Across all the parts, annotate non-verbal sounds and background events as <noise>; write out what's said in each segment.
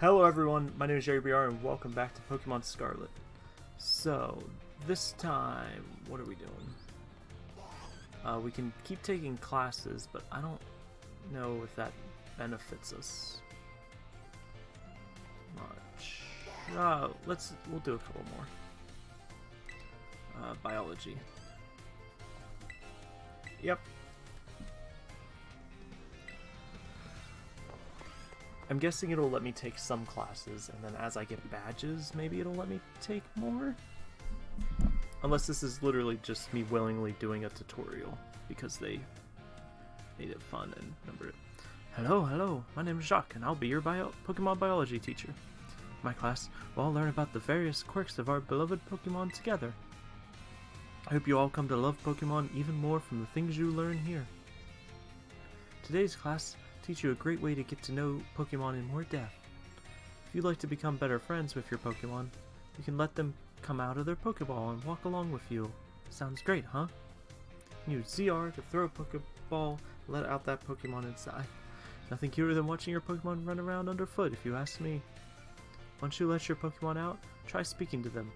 Hello everyone, my name is Jerry BR and welcome back to Pokemon Scarlet. So, this time, what are we doing? Uh, we can keep taking classes, but I don't know if that benefits us much. Uh, let's, we'll do a couple more. Uh, biology. Yep, I'm guessing it'll let me take some classes, and then as I get badges, maybe it'll let me take more? Unless this is literally just me willingly doing a tutorial, because they made it fun and numbered it. Hello, hello, my name is Jacq, and I'll be your bio Pokemon biology teacher. My class, we'll all learn about the various quirks of our beloved Pokemon together. I hope you all come to love Pokemon even more from the things you learn here. Today's class teach you a great way to get to know Pokemon in more depth. If you'd like to become better friends with your Pokemon, you can let them come out of their Pokeball and walk along with you. Sounds great, huh? Use ZR to throw a Pokeball and let out that Pokemon inside. <laughs> Nothing cuter than watching your Pokemon run around underfoot, if you ask me. Once you let your Pokemon out, try speaking to them.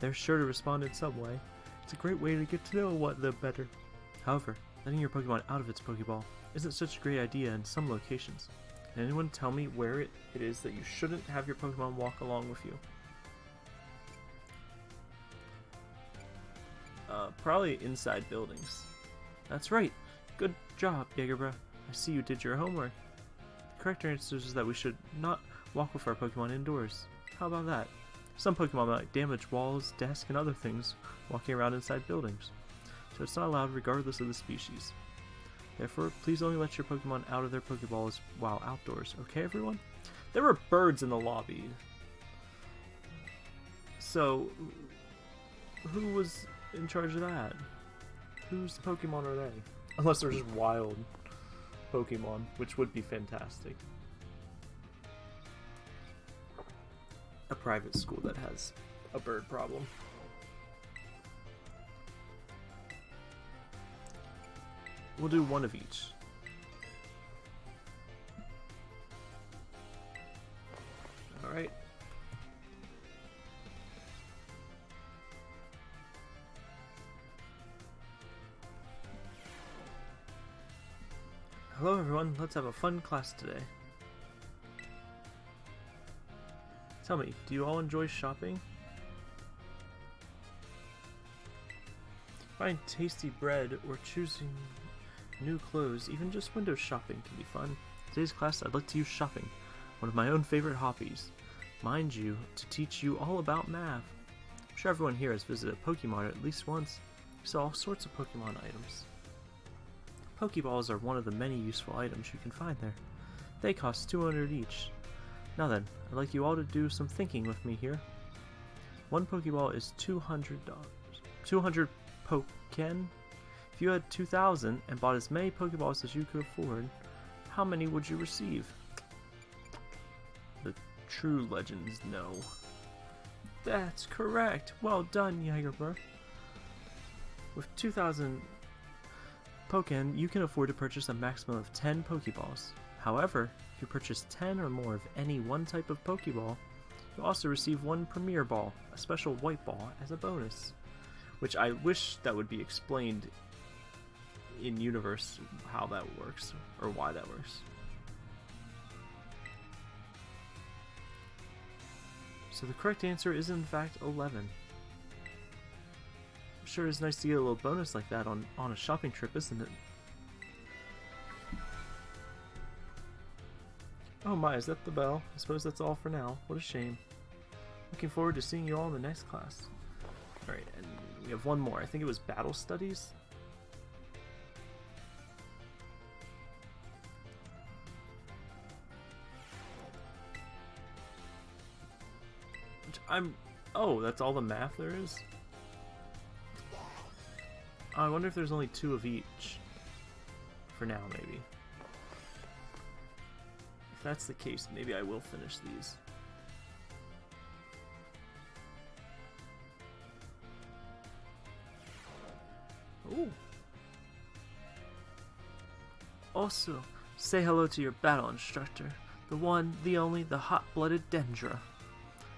They're sure to respond in some way. It's a great way to get to know what them better. However, letting your Pokemon out of its Pokeball isn't such a great idea in some locations. Can anyone tell me where it, it is that you shouldn't have your Pokemon walk along with you? Uh, probably inside buildings. That's right. Good job, Jagerbra. I see you did your homework. The correct answer is that we should not walk with our Pokemon indoors. How about that? Some Pokemon might damage walls, desks, and other things walking around inside buildings, so it's not allowed regardless of the species. Therefore, please only let your Pokemon out of their Pokeballs while outdoors. Okay, everyone? There were birds in the lobby. So, who was in charge of that? Whose Pokemon are they? Unless they're just wild Pokemon, which would be fantastic. A private school that has a bird problem. We'll do one of each. Alright. Hello everyone, let's have a fun class today. Tell me, do you all enjoy shopping? Find tasty bread or choosing new clothes, even just window shopping can be fun. Today's class, I'd like to use shopping, one of my own favorite hobbies. Mind you, to teach you all about math. I'm sure everyone here has visited Pokemon at least once. We saw all sorts of Pokemon items. Pokeballs are one of the many useful items you can find there. They cost 200 each. Now then, I'd like you all to do some thinking with me here. One Pokeball is $200. 200 Pokken if you had 2,000 and bought as many Pokeballs as you could afford, how many would you receive? The true legends know. That's correct. Well done, Jagerbur. With 2,000 Pokken, you can afford to purchase a maximum of 10 Pokeballs. However, if you purchase 10 or more of any one type of Pokeball, you'll also receive one Premier Ball, a special white ball, as a bonus. Which I wish that would be explained in universe how that works or why that works. So the correct answer is in fact 11. I'm sure it's nice to get a little bonus like that on, on a shopping trip, isn't it? Oh my, is that the bell? I suppose that's all for now. What a shame. Looking forward to seeing you all in the next class. Alright, and we have one more. I think it was Battle Studies? I'm... Oh, that's all the math there is? Oh, I wonder if there's only two of each. For now, maybe. If that's the case, maybe I will finish these. Ooh. Also, say hello to your battle instructor. The one, the only, the hot-blooded Dendra.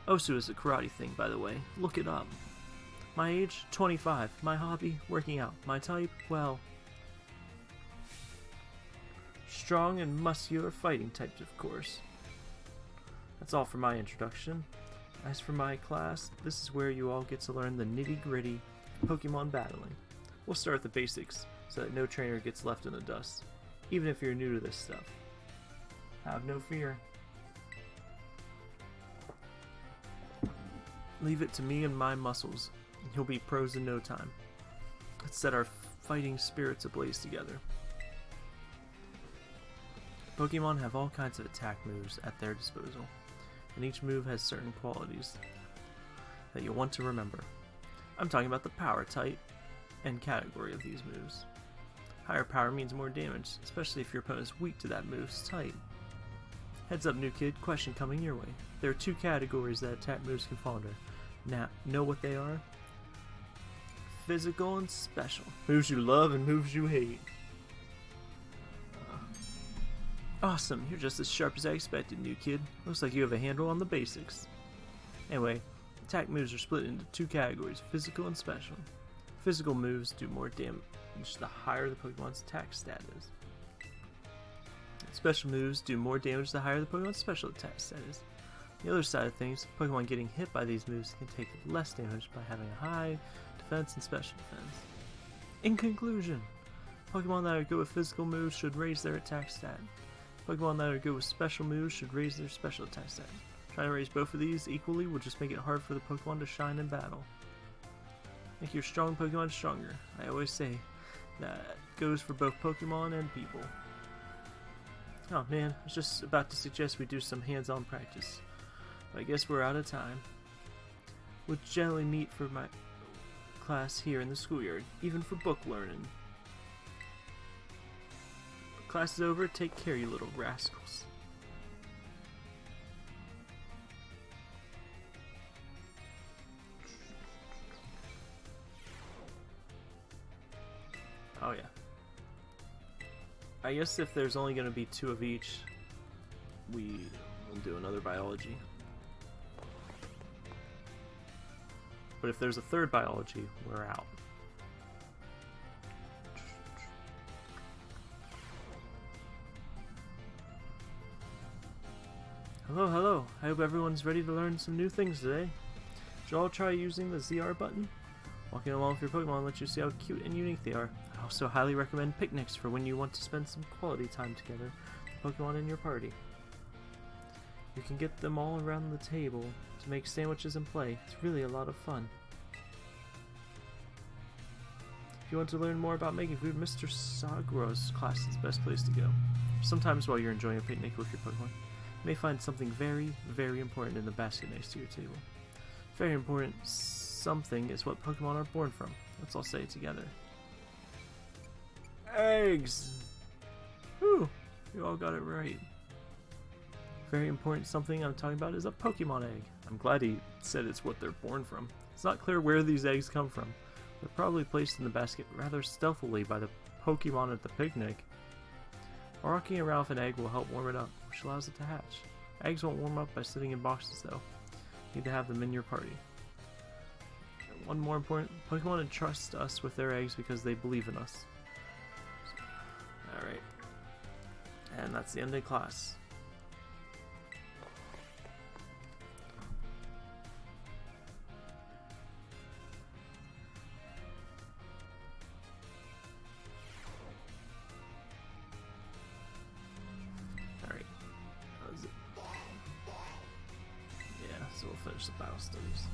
Osu is a karate thing, by the way. Look it up. My age? 25. My hobby? Working out. My type? Well... Strong and muscular fighting types, of course. That's all for my introduction. As for my class, this is where you all get to learn the nitty-gritty Pokemon battling. We'll start with the basics, so that no trainer gets left in the dust, even if you're new to this stuff. Have no fear. Leave it to me and my muscles. he'll be pros in no time. Let's set our fighting spirits ablaze together. Pokemon have all kinds of attack moves at their disposal, and each move has certain qualities that you'll want to remember. I'm talking about the power type and category of these moves. Higher power means more damage, especially if your opponent is weak to that move's type. Heads up new kid, question coming your way. There are two categories that attack moves can fall under. Now, know what they are? Physical and special. Moves you love and moves you hate. Uh, awesome, you're just as sharp as I expected, new kid. Looks like you have a handle on the basics. Anyway, attack moves are split into two categories, physical and special. Physical moves do more damage the higher the Pokemon's attack stat is. Special moves do more damage the higher the Pokemon's special attack stat is. The other side of things, Pokemon getting hit by these moves can take less damage by having a high defense and special defense. In conclusion, Pokemon that are good with physical moves should raise their attack stat. Pokemon that are good with special moves should raise their special attack stat. Trying to raise both of these equally will just make it hard for the Pokemon to shine in battle. Make your strong Pokemon stronger. I always say that goes for both Pokemon and people. Oh man, I was just about to suggest we do some hands-on practice. I guess we're out of time. We'll generally meet for my class here in the schoolyard, even for book learning. Class is over, take care you little rascals. Oh yeah. I guess if there's only going to be two of each, we will do another biology. But if there's a third biology, we're out. Hello, hello. I hope everyone's ready to learn some new things today. You all try using the ZR button? Walking along with your Pokemon lets you see how cute and unique they are. I also highly recommend picnics for when you want to spend some quality time together with Pokemon in your party. You can get them all around the table to make sandwiches and play. It's really a lot of fun. If you want to learn more about making food, Mr. Saguaro's class is the best place to go. Sometimes while you're enjoying a picnic with your Pokemon, you may find something very, very important in the basket next to your table. Very important something is what Pokemon are born from. Let's all say it together. Eggs! Whew, you all got it right. Very important something I'm talking about is a Pokemon egg. I'm glad he said it's what they're born from. It's not clear where these eggs come from. They're probably placed in the basket rather stealthily by the Pokemon at the picnic. Walking around with an egg will help warm it up, which allows it to hatch. Eggs won't warm up by sitting in boxes though. You need to have them in your party one more important Pokemon entrust us with their eggs because they believe in us. Alright. And that's the end of class. Finish the.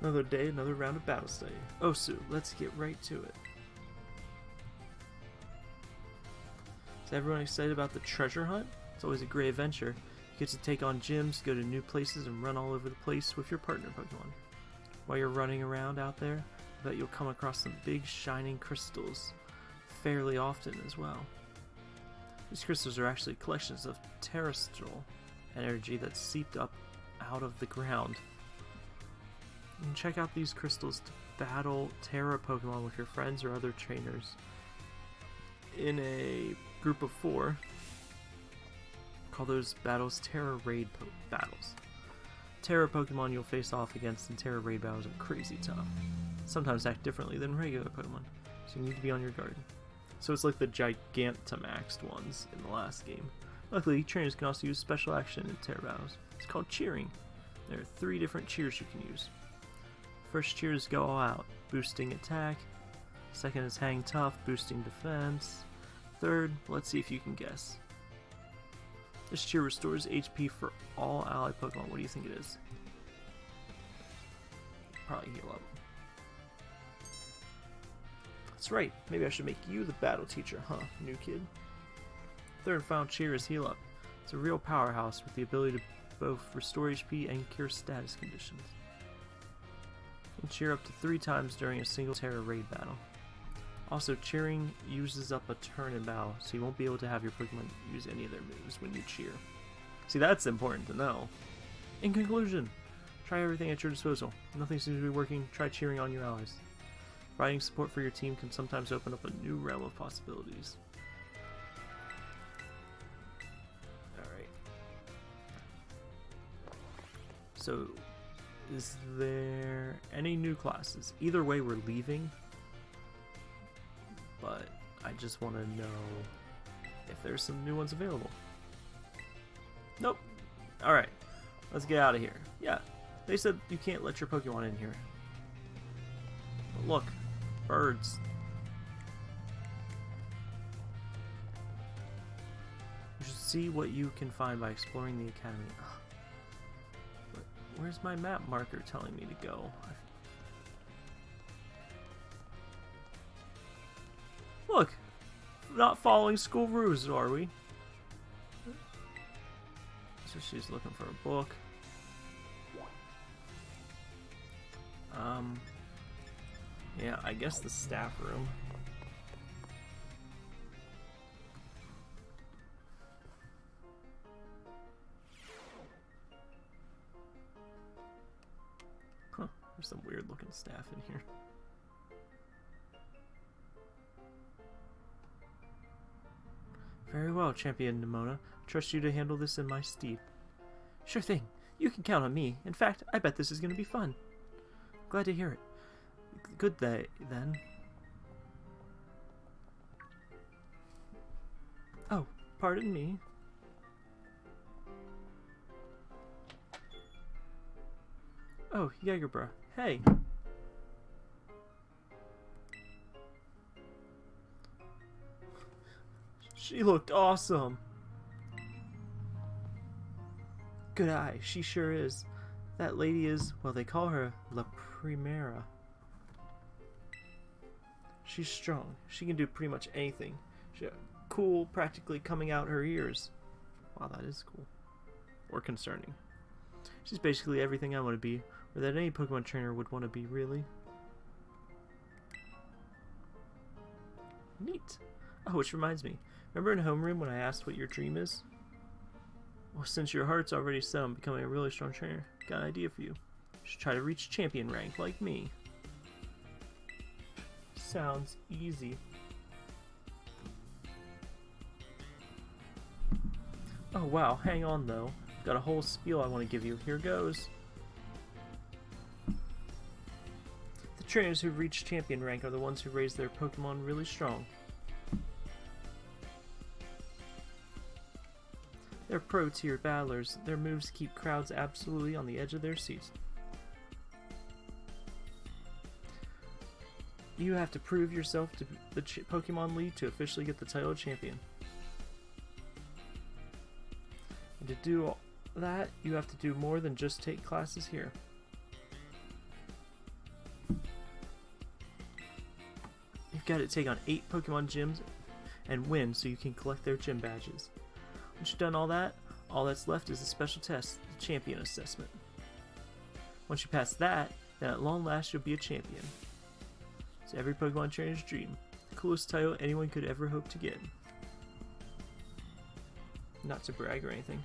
Another day, another round of battle study. Oh, Osu, let's get right to it. Is everyone excited about the treasure hunt? It's always a great adventure. You get to take on gyms, go to new places, and run all over the place with your partner Pokemon. While you're running around out there, I bet you'll come across some big shining crystals fairly often as well. These crystals are actually collections of Terastal energy that's seeped up out of the ground. You can check out these crystals to battle Tera Pokemon with your friends or other trainers in a group of four. Call those battles Tera Raid battles. Tera Pokemon you'll face off against in Tera Raid battles are crazy tough. Sometimes act differently than regular Pokemon, so you need to be on your guard. So it's like the Gigantamaxed ones in the last game. Luckily, trainers can also use special action in Tera battles. It's called cheering. There are three different cheers you can use. First cheer is go all out, boosting attack. Second is hang tough, boosting defense. Third, let's see if you can guess. This cheer restores HP for all ally Pokemon. What do you think it is? Probably heal up. That's right. Maybe I should make you the battle teacher, huh, new kid? Third and final cheer is heal up. It's a real powerhouse with the ability to both restore HP and cure status conditions. And cheer up to three times during a single Tera raid battle. Also, cheering uses up a turn in bow, so you won't be able to have your Pokemon use any of their moves when you cheer. See, that's important to know. In conclusion, try everything at your disposal. Nothing seems to be working, try cheering on your allies. Providing support for your team can sometimes open up a new realm of possibilities. Alright. So, is there any new classes? Either way, we're leaving but I just want to know if there's some new ones available. Nope. Alright, let's get out of here. Yeah, they said you can't let your Pokemon in here. But look, birds. You should see what you can find by exploring the academy. Where's my map marker telling me to go? Not following school rules, are we? So she's looking for a book. Um, yeah, I guess the staff room. Huh, there's some weird looking staff in here. Very well, Champion Nemona. Trust you to handle this in my stead. Sure thing. You can count on me. In fact, I bet this is going to be fun. Glad to hear it. Good day, then. Oh, pardon me. Oh, Jagerbra. Hey. She looked awesome. Good eye, she sure is. That lady is, well, they call her La Primera. She's strong. She can do pretty much anything. She's uh, cool, practically coming out her ears. Wow, that is cool. Or concerning. She's basically everything I want to be, or that any Pokemon trainer would want to be, really. Neat. Oh, which reminds me. Remember in homeroom when I asked what your dream is? Well, since your heart's already set on becoming a really strong trainer, got an idea for you. You should try to reach champion rank like me. Sounds easy. Oh wow, hang on though. I've got a whole spiel I want to give you. Here goes. The trainers who reach champion rank are the ones who raise their Pokemon really strong. They're pro-tier battlers. Their moves keep crowds absolutely on the edge of their seats. You have to prove yourself to the Pokemon League to officially get the title of champion. And to do that, you have to do more than just take classes here. You've got to take on 8 Pokemon gyms and win so you can collect their gym badges. Once you've done all that, all that's left is a special test, the champion assessment. Once you pass that, Then at long last you'll be a champion. It's every Pokemon trainer's dream. The coolest title anyone could ever hope to get. Not to brag or anything.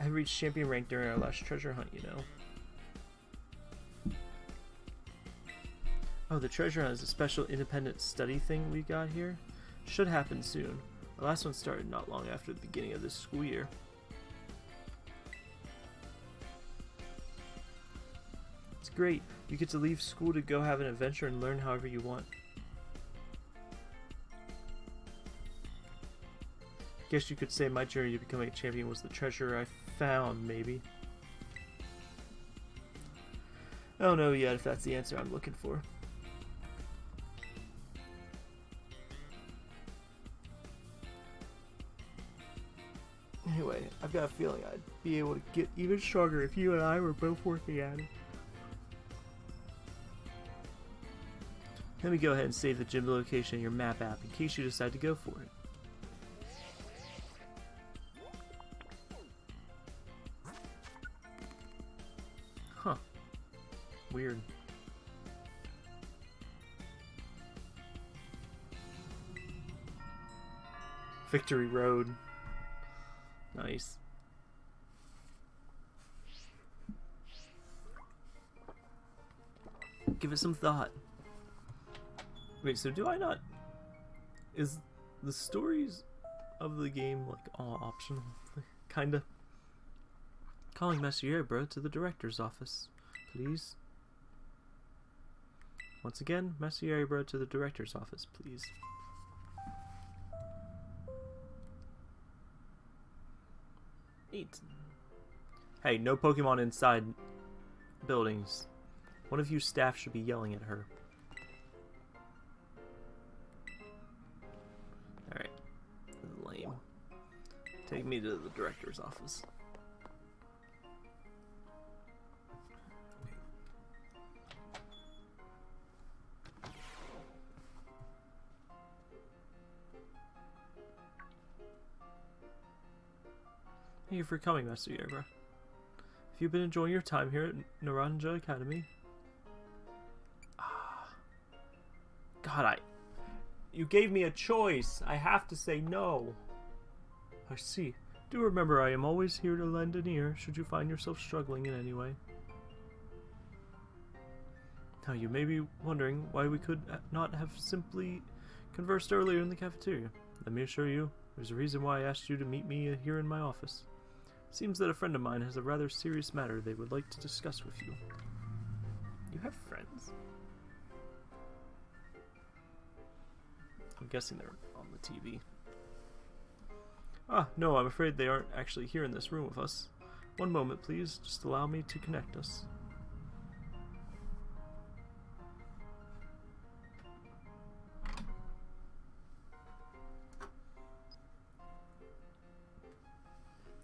I reached champion rank during our last treasure hunt, you know. Oh, the treasure hunt is a special independent study thing we got here. Should happen soon. The last one started not long after the beginning of this school year. It's great. You get to leave school to go have an adventure and learn however you want. Guess you could say my journey to becoming a champion was the treasure I found, maybe. I don't know yet if that's the answer I'm looking for. Feeling I'd be able to get even stronger if you and I were both working at it. Let me go ahead and save the gym location in your map app in case you decide to go for it. Huh. Weird. Victory Road. Nice. Give it some thought. Wait, so do I not... Is the stories of the game, like, all optional? <laughs> Kinda. Calling Messier, bro, to the director's office. Please. Once again, Messier, bro, to the director's office, please. Neat. Hey, no Pokemon inside buildings. One of you staff should be yelling at her. Alright. Lame. Take me to the director's office. Thank you for coming, Master Yerba. Have you been enjoying your time here at Naranja Academy? God, I... You gave me a choice. I have to say no. I see. Do remember I am always here to lend an ear should you find yourself struggling in any way. Now you may be wondering why we could not have simply conversed earlier in the cafeteria. Let me assure you, there's a reason why I asked you to meet me here in my office. Seems that a friend of mine has a rather serious matter they would like to discuss with you. You have friends? I'm guessing they're on the TV. Ah, no, I'm afraid they aren't actually here in this room with us. One moment, please. Just allow me to connect us.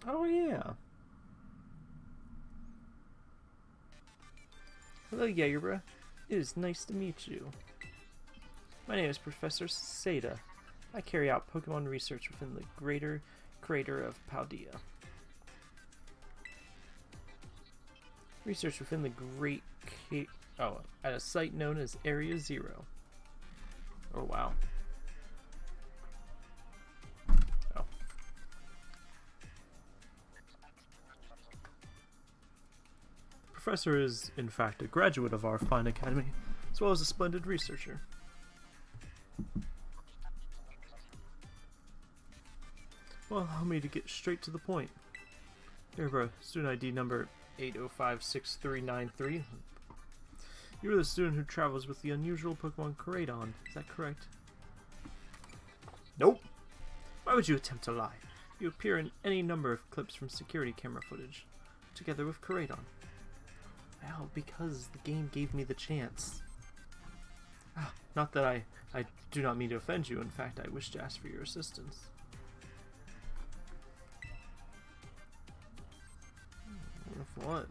Oh, yeah. Hello, Jagerbra. It is nice to meet you. My name is Professor Sada. I carry out Pokemon research within the greater crater of Paldea. Research within the Great Oh, at a site known as Area Zero. Oh, wow. Oh. professor is, in fact, a graduate of our fine academy, as well as a splendid researcher. Well, allow me to get straight to the point. Here, bro, student ID number 8056393. You are the student who travels with the unusual Pokemon Koraidon, is that correct? Nope. Why would you attempt to lie? You appear in any number of clips from security camera footage, together with Koraidon. Well, because the game gave me the chance. Ah, <sighs> not that I, I do not mean to offend you. In fact, I wish to ask for your assistance. With what?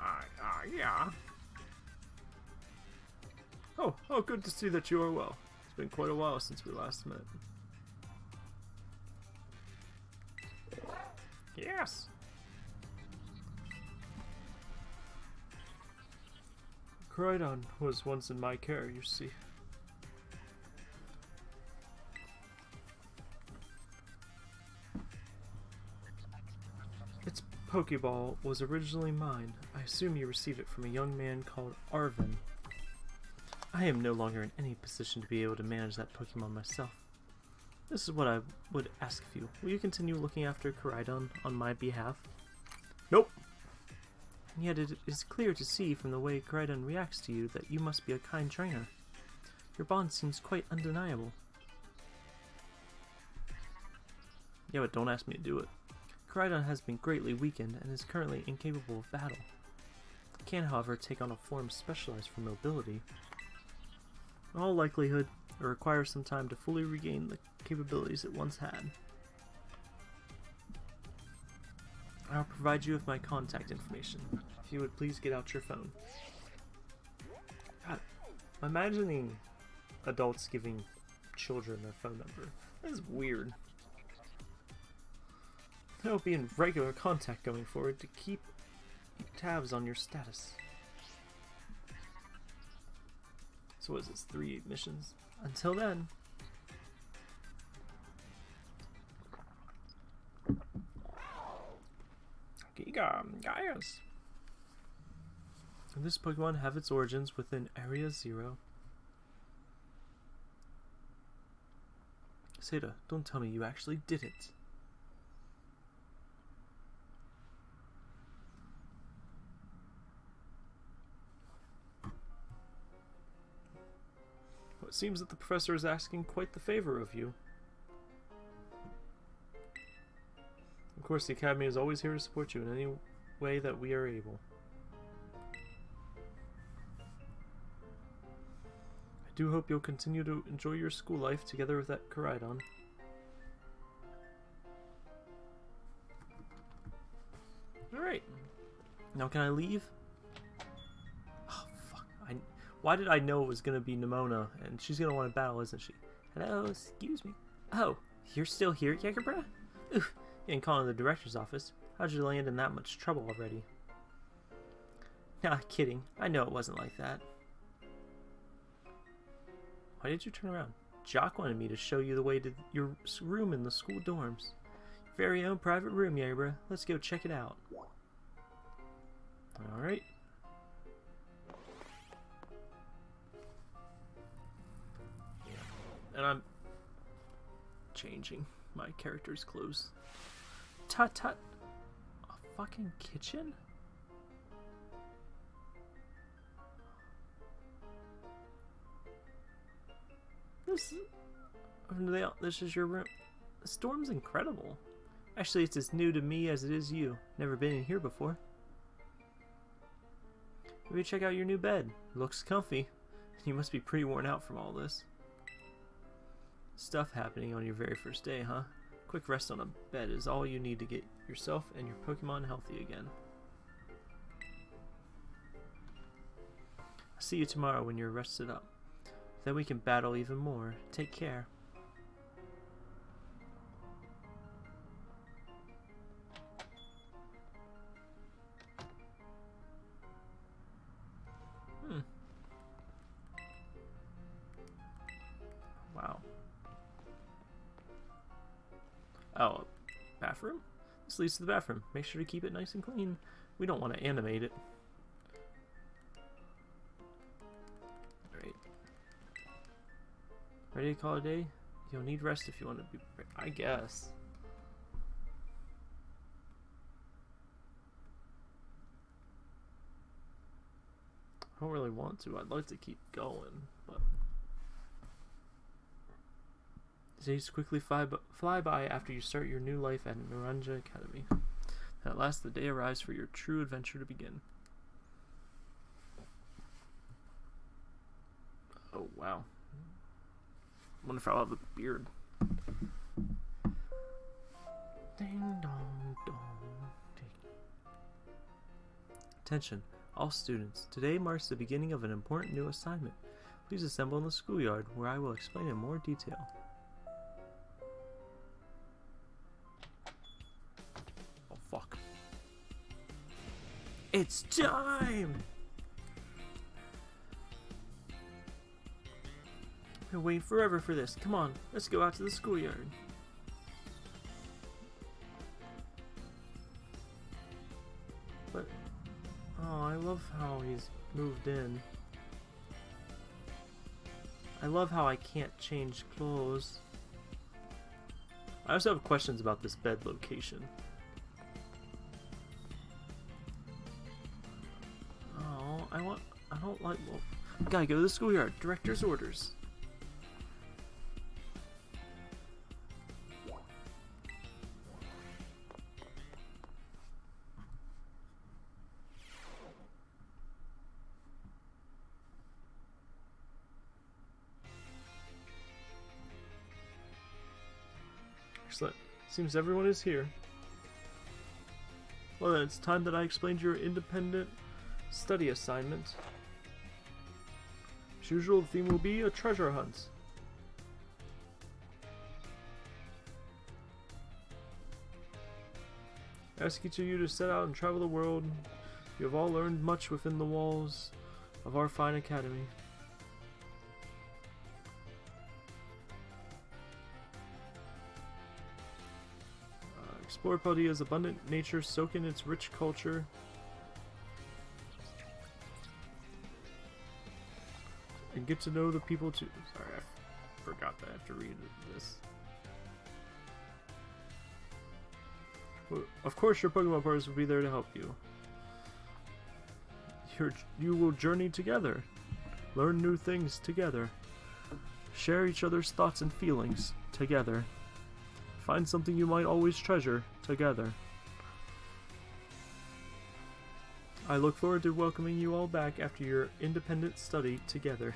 Uh, uh, yeah. Oh, oh, good to see that you are well. It's been quite a while since we last met. Yes! Koraidon was once in my care, you see. Its Pokeball was originally mine. I assume you received it from a young man called Arven. I am no longer in any position to be able to manage that Pokemon myself. This is what I would ask of you. Will you continue looking after Koraidon on my behalf? Nope. And yet it is clear to see from the way Koraidon reacts to you that you must be a kind trainer. Your bond seems quite undeniable. Yeah, but don't ask me to do it. Koraidon has been greatly weakened and is currently incapable of battle. Can, however, take on a form specialized for mobility. In all likelihood, it requires some time to fully regain the capabilities it once had. I'll provide you with my contact information. If you would please get out your phone. God, I'm imagining adults giving children their phone number. That's weird. I will be in regular contact going forward to keep tabs on your status. So what is this, three missions? Until then. Giga, Gaius. This Pokemon have its origins within Area Zero. Sada, don't tell me you actually did it. Well, it seems that the professor is asking quite the favor of you. Course, the Academy is always here to support you in any way that we are able. I do hope you'll continue to enjoy your school life together with that Koraidon. Alright. Now can I leave? Oh, fuck. I, why did I know it was going to be Nemona? And she's going to want to battle, isn't she? Hello, excuse me. Oh, you're still here, Jägerbra? Oof, and calling the director's office. How'd you land in that much trouble already? <laughs> Nah, kidding. I know it wasn't like that. Why did you turn around? Jacq wanted me to show you the way to your room in the school dorms. Your very own private room, Yabra. Let's go check it out. Alright. And I'm changing my character's clothes. Tut tut. A fucking kitchen? This oh, this is your room. The storm's incredible. Actually, it's as new to me as it is you. Never been in here before. Maybe check out your new bed. Looks comfy. <laughs> You must be pretty worn out from all this. Stuff happening on your very first day, huh? Quick rest on a bed is all you need to get yourself and your Pokemon healthy again. I'll see you tomorrow when you're rested up. Then we can battle even more. Take care. Leads to the bathroom. Make sure to keep it nice and clean. We don't want to animate it. Alright. Ready to call it a day? You'll need rest if you want to be... I guess. I don't really want to. I'd like to keep going, but... Days quickly fly, fly by after you start your new life at Naranja Academy. And at last the day arrives for your true adventure to begin. Oh, wow. wonder if I'll have a beard. Ding dong dong. Ding. Attention, all students. Today marks the beginning of an important new assignment. Please assemble in the schoolyard, where I will explain in more detail. It's time! Been waiting forever for this. Come on, let's go out to the schoolyard. But, oh, I love how he's moved in. I love how I can't change clothes. I also have questions about this bed location. Gotta go to the schoolyard. Director's orders. Excellent. Seems everyone is here. Well then, it's time that I explained your independent study assignment. As usual, the theme will be a treasure hunt. I ask each of you to set out and travel the world. You have all learned much within the walls of our fine academy. Uh, explore Paldea's abundant nature, soak in its rich culture. Get to know the people too. Sorry, I forgot that I have to read this. Of course, your Pokemon partners will be there to help you. You will journey together, learn new things together, share each other's thoughts and feelings together, find something you might always treasure together. I look forward to welcoming you all back after your independent study together.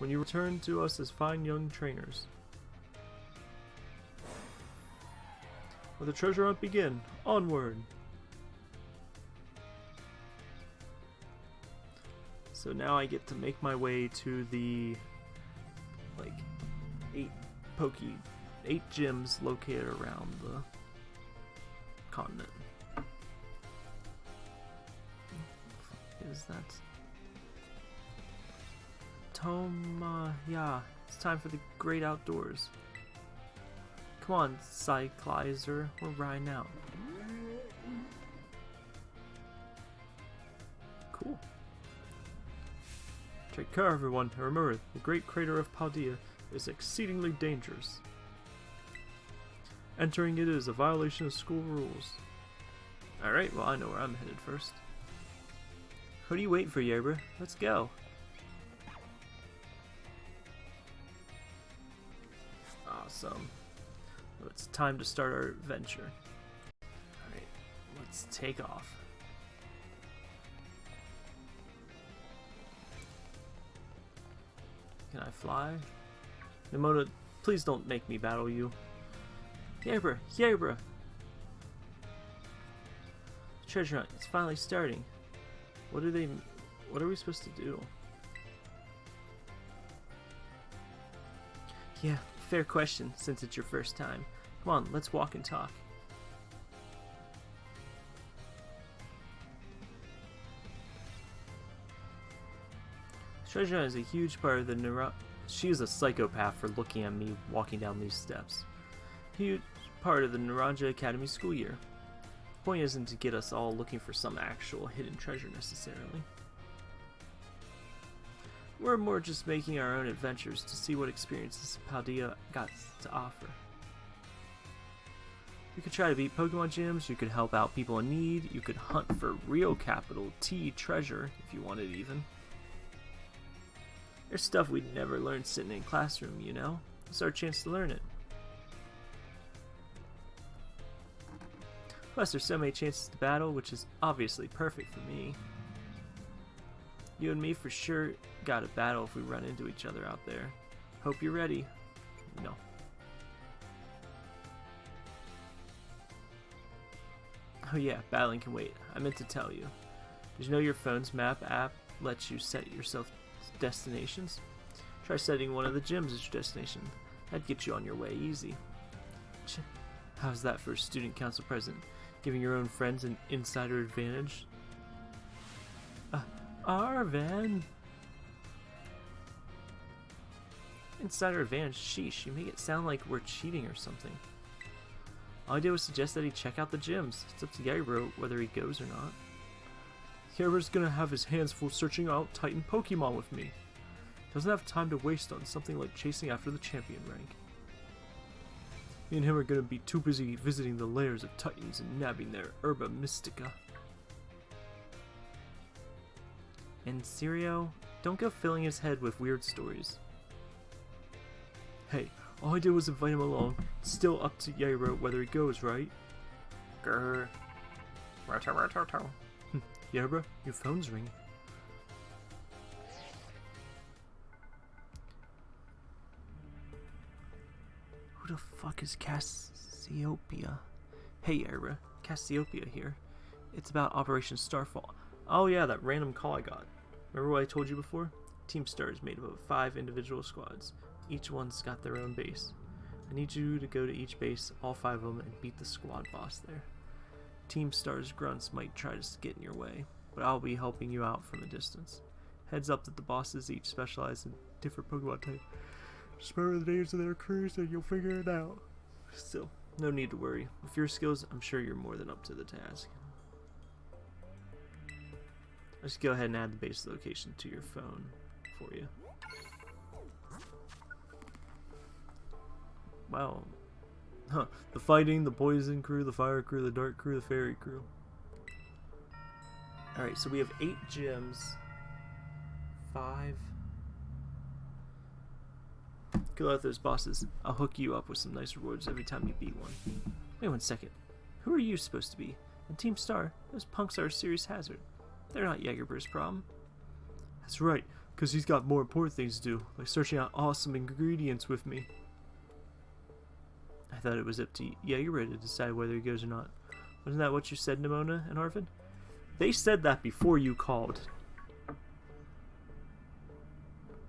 When you return to us as fine young trainers. Let the treasure hunt begin. Onward! So now I get to make my way to the like eight pokey eight gyms located around the continent. Is that Toma? Uh, yeah, it's time for the great outdoors. Come on, Cyclizar, we're riding out. Cool. Take care, everyone. And remember, the Great Crater of Paldea is exceedingly dangerous. Entering it is a violation of school rules. Alright, well I know where I'm headed first. What do you wait for, Yerber? Let's go. Well, it's time to start our adventure. Alright, let's take off. Can I fly? Nemona, please don't make me battle you. Yabra, Yabra! Treasure hunt, it's finally starting. What are they, what are we supposed to do? Yeah, fair question, since it's your first time. Come on, let's walk and talk. Treasure is a huge part of the neuro- She is a psychopath for looking at me walking down these steps. Huge part of the Naranja Academy school year. The point isn't to get us all looking for some actual hidden treasure necessarily. We're more just making our own adventures to see what experiences Paldea got to offer. You could try to beat Pokemon gyms, you could help out people in need, you could hunt for real capital T treasure if you wanted even. There's stuff we'd never learn sitting in classroom, you know? It's our chance to learn it. Plus, there's so many chances to battle, which is obviously perfect for me. You and me for sure got a battle if we run into each other out there. Hope you're ready. No. Oh yeah, battling can wait. I meant to tell you. Did you know your phone's map app lets you set yourself destinations? Try setting one of the gyms as your destination. That'd get you on your way easy. How's that for a student council president? Giving your own friends an insider advantage? Arven! Insider advantage? Sheesh, you make it sound like we're cheating or something. All I did was suggest that he check out the gyms. It's up to Yairo whether he goes or not. Yairo's gonna have his hands full searching out Titan Pokemon with me. Doesn't have time to waste on something like chasing after the champion rank. Me and him are gonna be too busy visiting the lairs of Titans and nabbing their Herba Mystica. And Sirio, don't go filling his head with weird stories. Hey, all I did was invite him along. It's still up to Yairo whether he goes, right? Grr. Hmm, Yairo, your phone's ringing. Who the fuck is Cassiopeia? Hey, Yairo, Cassiopeia here. It's about Operation Starfall. Oh yeah, that random call I got. Remember what I told you before? Team Star is made up of five individual squads. Each one's got their own base. I need you to go to each base, all five of them, and beat the squad boss there. Team Star's grunts might try to get in your way, but I'll be helping you out from a distance. Heads up that the bosses each specialize in different Pokemon type. Just remember the names of their crews and you'll figure it out. Still, no need to worry. With your skills, I'm sure you're more than up to the task. Let's go ahead and add the base location to your phone for you. Wow. Huh. The fighting, the poison crew, the fire crew, the dark crew, the fairy crew. Alright, so we have eight gems. Five. Kill out those bosses. I'll hook you up with some nice rewards every time you beat one. Wait one second. Who are you supposed to be? And Team Star, those punks are a serious hazard. They're not Jagerber's problem. That's right, because he's got more important things to do, like searching out awesome ingredients with me. I thought it was up to Jaeger to decide whether he goes or not. Wasn't that what you said, Nemona and Arven? They said that before you called.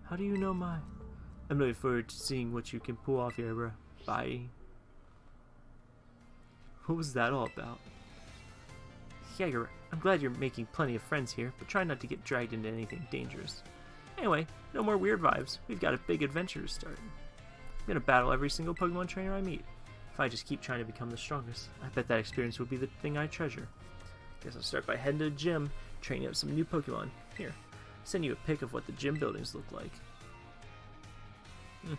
How do you know my... I'm looking forward to seeing what you can pull off, Jaeger. Bye. What was that all about? Jaeger, I'm glad you're making plenty of friends here, but try not to get dragged into anything dangerous. Anyway, no more weird vibes. We've got a big adventure to start. I'm gonna battle every single Pokemon trainer I meet. If I just keep trying to become the strongest, I bet that experience will be the thing I treasure. Guess I'll start by heading to the gym, training up some new Pokemon. Here, send you a pic of what the gym buildings look like. Hmm.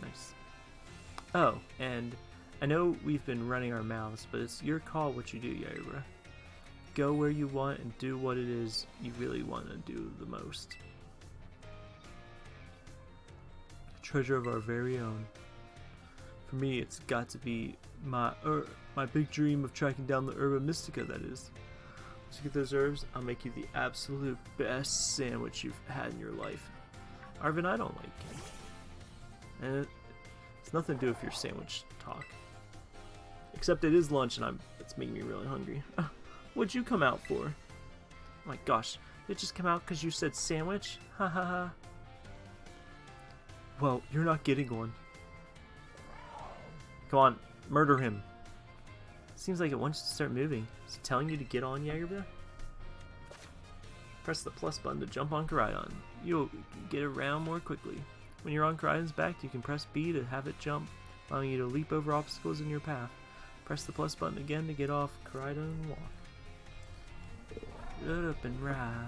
Nice. Oh, and I know we've been running our mouths, but it's your call what you do, Yaira. Go where you want and do what it is you really want to do the most. treasure of our very own. For me, it's got to be my er, my big dream of tracking down the Herba Mystica, that is. Once you get those herbs, I'll make you the absolute best sandwich you've had in your life. Arven, I don't like it. And it's nothing to do with your sandwich talk. Except it is lunch and I'm it's making me really hungry. <laughs> What'd you come out for? Oh my gosh, did it just come out because you said sandwich? <laughs> Ha ha ha. Well, you're not getting one. Come on, murder him. Seems like it wants to start moving. Is it telling you to get on Jagerbra? Press the plus button to jump on Koraidon. You'll get around more quickly. When you're on Koraidon's back, you can press B to have it jump, allowing you to leap over obstacles in your path. Press the plus button again to get off Koraidon and walk. Get up and ride.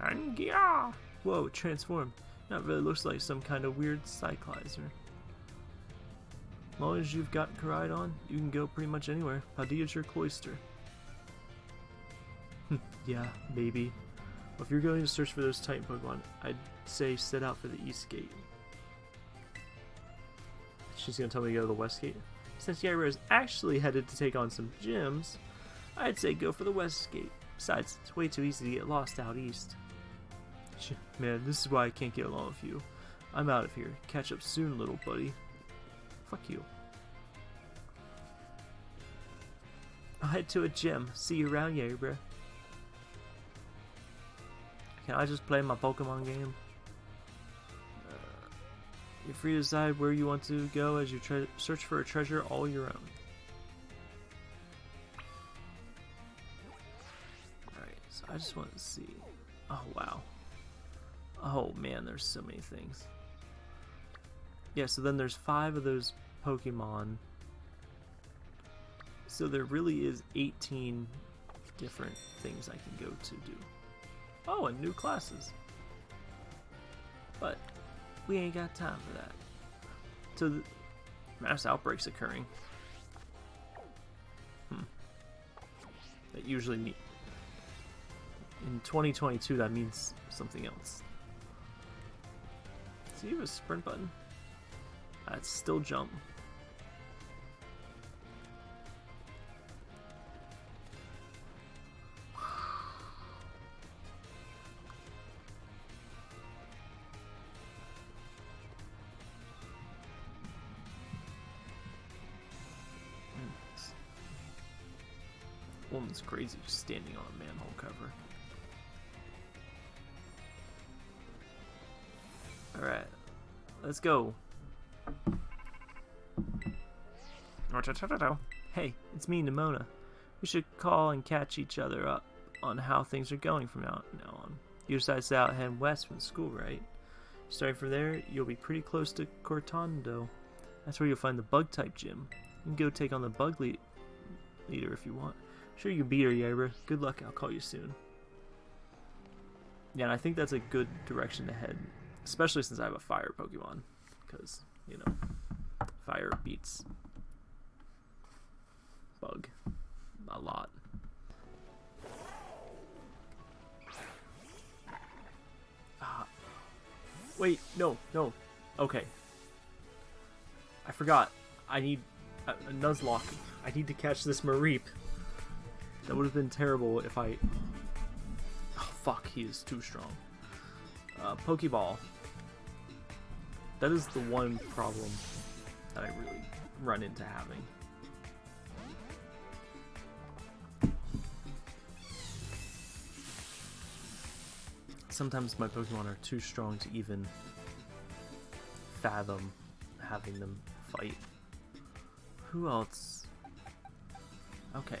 And yeah! Whoa, transformed. That really looks like some kind of weird Cyclizar. As long as you've got Koraidon, you can go pretty much anywhere. Paldea your cloister. <laughs> yeah, baby. Well, if you're going to search for those Titan Pokemon, I'd say set out for the East Gate. She's gonna tell me to go to the West Gate. Since Yaira is actually headed to take on some gyms, I'd say go for the West Gate. Besides, it's way too easy to get lost out east. Man, this is why I can't get along with you. I'm out of here. Catch up soon, little buddy. Fuck you. I'll head to a gym. See you around bro. Can I just play my Pokemon game? You're free to decide where you want to go as you search for a treasure all your own. Alright, so I just want to see. Oh, wow. Oh, man, there's so many things. Yeah, so then there's five of those Pokemon. So there really is 18 different things I can go to do. Oh, and new classes. But we ain't got time for that. So mass outbreaks occurring. Hmm. That usually mean in 2022 that means something else. See, you have a sprint button. That's still jump. Woman's crazy just standing on a manhole cover. Alright, let's go. Hey, it's me, Nemona. We should call and catch each other up on how things are going from now, on. You decided to out head west from school, right? Starting from there, you'll be pretty close to Cortondo. That's where you'll find the bug-type gym. You can go take on the bug le leader if you want. Sure you beat her, Yabra. Good luck, I'll call you soon. Yeah, and I think that's a good direction to head. Especially since I have a fire Pokemon. Because, you know, fire beats bug a lot. Ah. Wait, no, no. Okay. I forgot. I need a, a Nuzlocke. I need to catch this Mareep. That would have been terrible if I... Oh, fuck, he is too strong. Uh, Pokeball. That is the one problem that I really run into having. Sometimes my Pokemon are too strong to even fathom having them fight. Who else? Okay,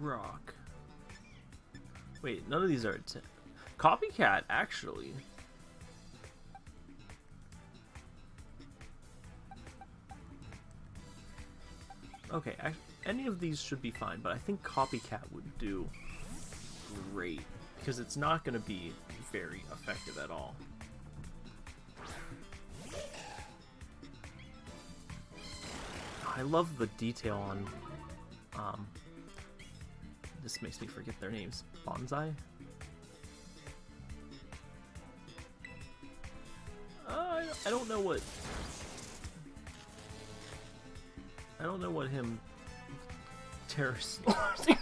Rock. Wait, none of these are... Copycat, actually. Okay, any of these should be fine, but I think Copycat would do great, because it's not going to be very effective at all. I love the detail on um, this makes me forget their names. Bonsai? Uh, I don't know what... I don't know what him... Terrace... <laughs> this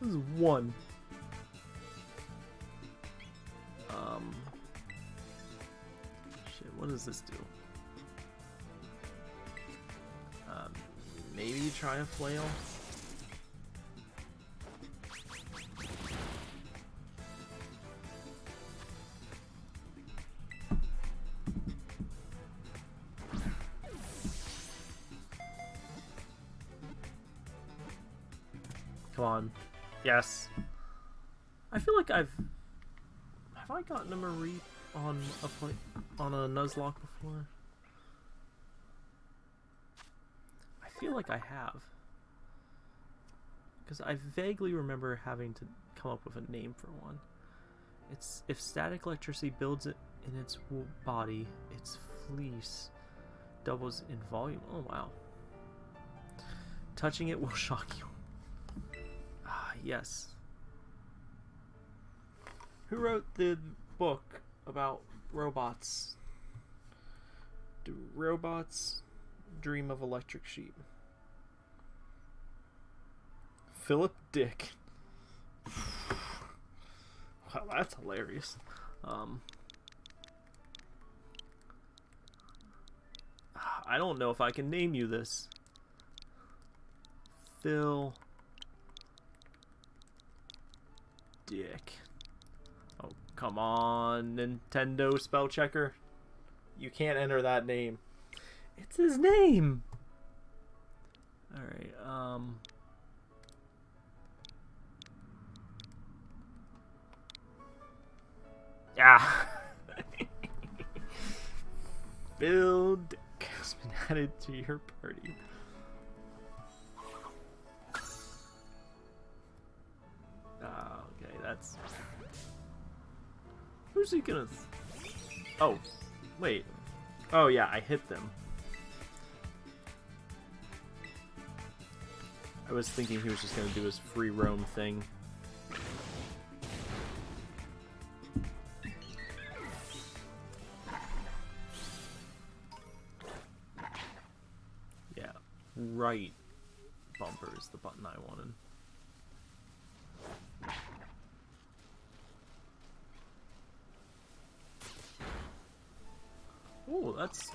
is one. Um... Shit, what does this do? Try a flail? Come on. Yes. I feel like I've... Have I gotten a Marie on a play on a Nuzlocke before? feel like I have. Because I vaguely remember having to come up with a name for one. It's if static electricity builds it in its body, its fleece doubles in volume. Oh wow. Touching it will <laughs> shock you. Ah, yes. Who wrote the book about robots? Do robots dream of electric sheep? Philip Dick. wow, that's hilarious. Um, I don't know if I can name you this. Phil. Dick. Oh, come on, Nintendo spell checker. You can't enter that name. It's his name. Alright, um... Yeah. <laughs> Build has been added to your party. Ah, okay, that's... Who's he gonna... Oh, wait. Oh yeah, I hit them. I was thinking he was just gonna do his free roam thing. Right bumper is the button I wanted. Oh, that's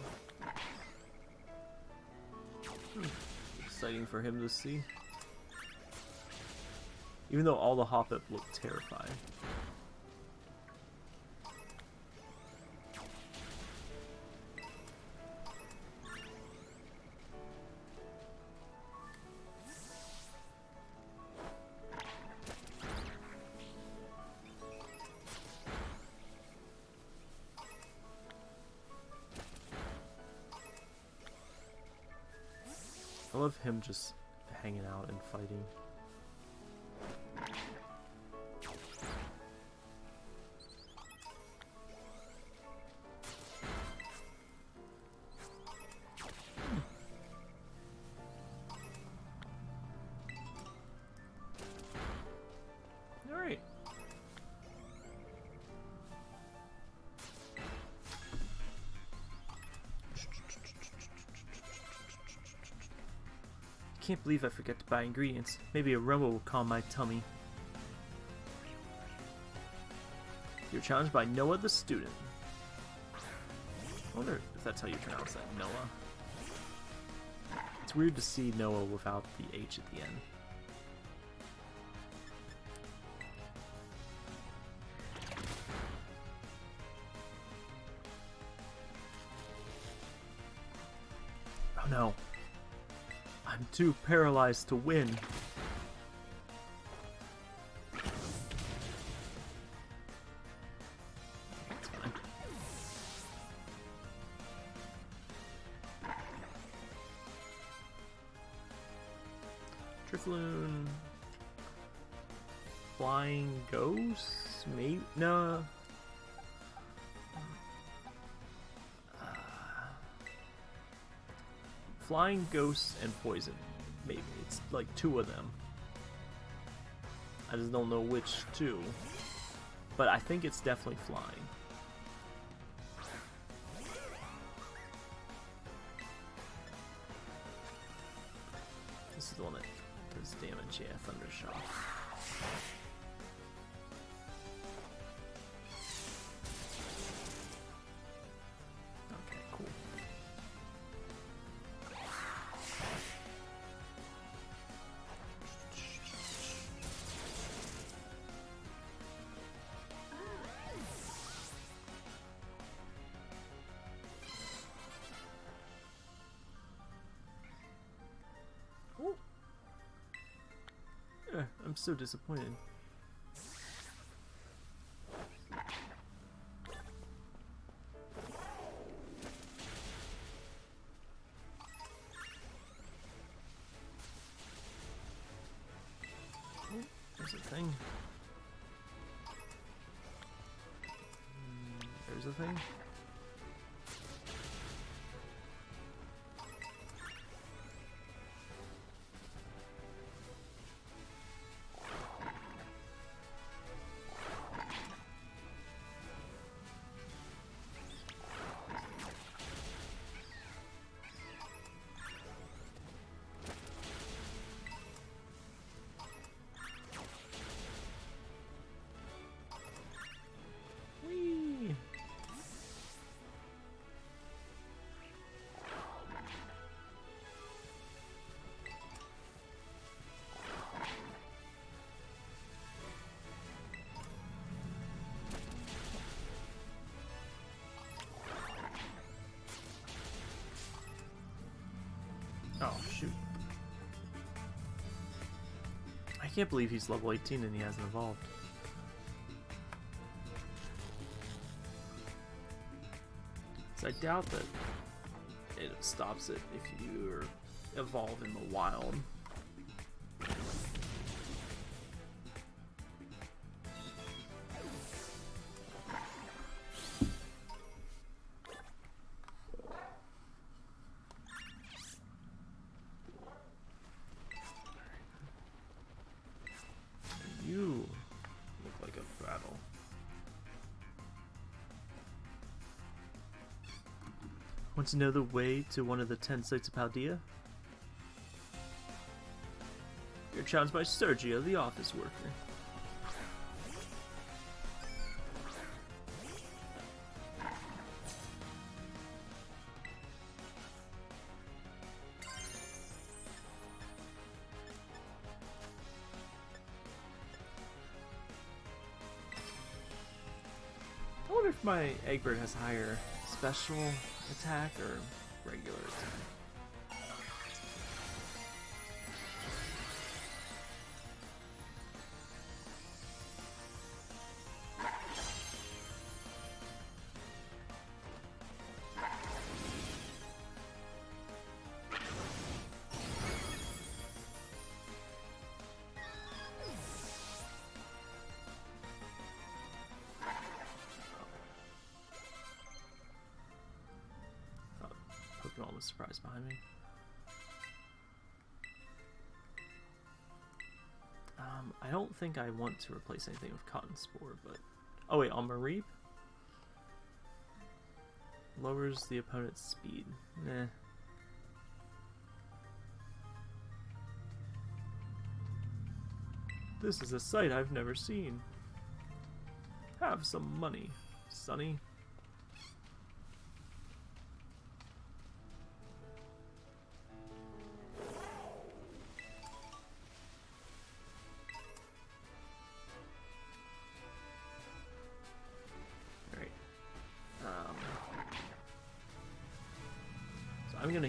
exciting for him to see. Even though all the Hoppip look terrifying. Him just hanging out and fighting. Can't believe I forgot to buy ingredients. Maybe a aroma will calm my tummy. You're challenged by Noah the student. I wonder if that's how you pronounce that, Noah. It's weird to see Noah without the H at the end. Too paralyzed to win. Flying Ghosts and Poison. Maybe. It's like two of them. I just don't know which two. But I think it's definitely Flying. This is the one that does damage, yeah, Thundershock. I'm so disappointed. Can't believe he's level 18 and he hasn't evolved. So I doubt that it stops it if you evolve in the wild. To know the way to one of the ten Sights of Paldea? You're challenged by Sergio, the office worker. I wonder if my Eggbird has higher special attack or regular attack. Surprised behind me. Um, I don't think I want to replace anything with Cotton Spore, but... Oh wait, on Mareep? Lowers the opponent's speed. Nah. This is a sight I've never seen. Have some money, Sonny.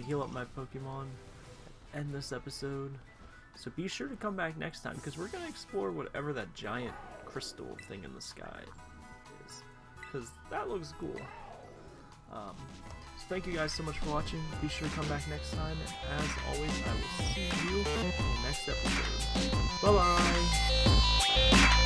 Heal up my Pokemon, end this episode. So be sure to come back next time because we're gonna explore whatever that giant crystal thing in the sky is, because that looks cool. Um, so thank you guys so much for watching. Be sure to come back next time. And as always, I will see you in the next episode. Bye bye.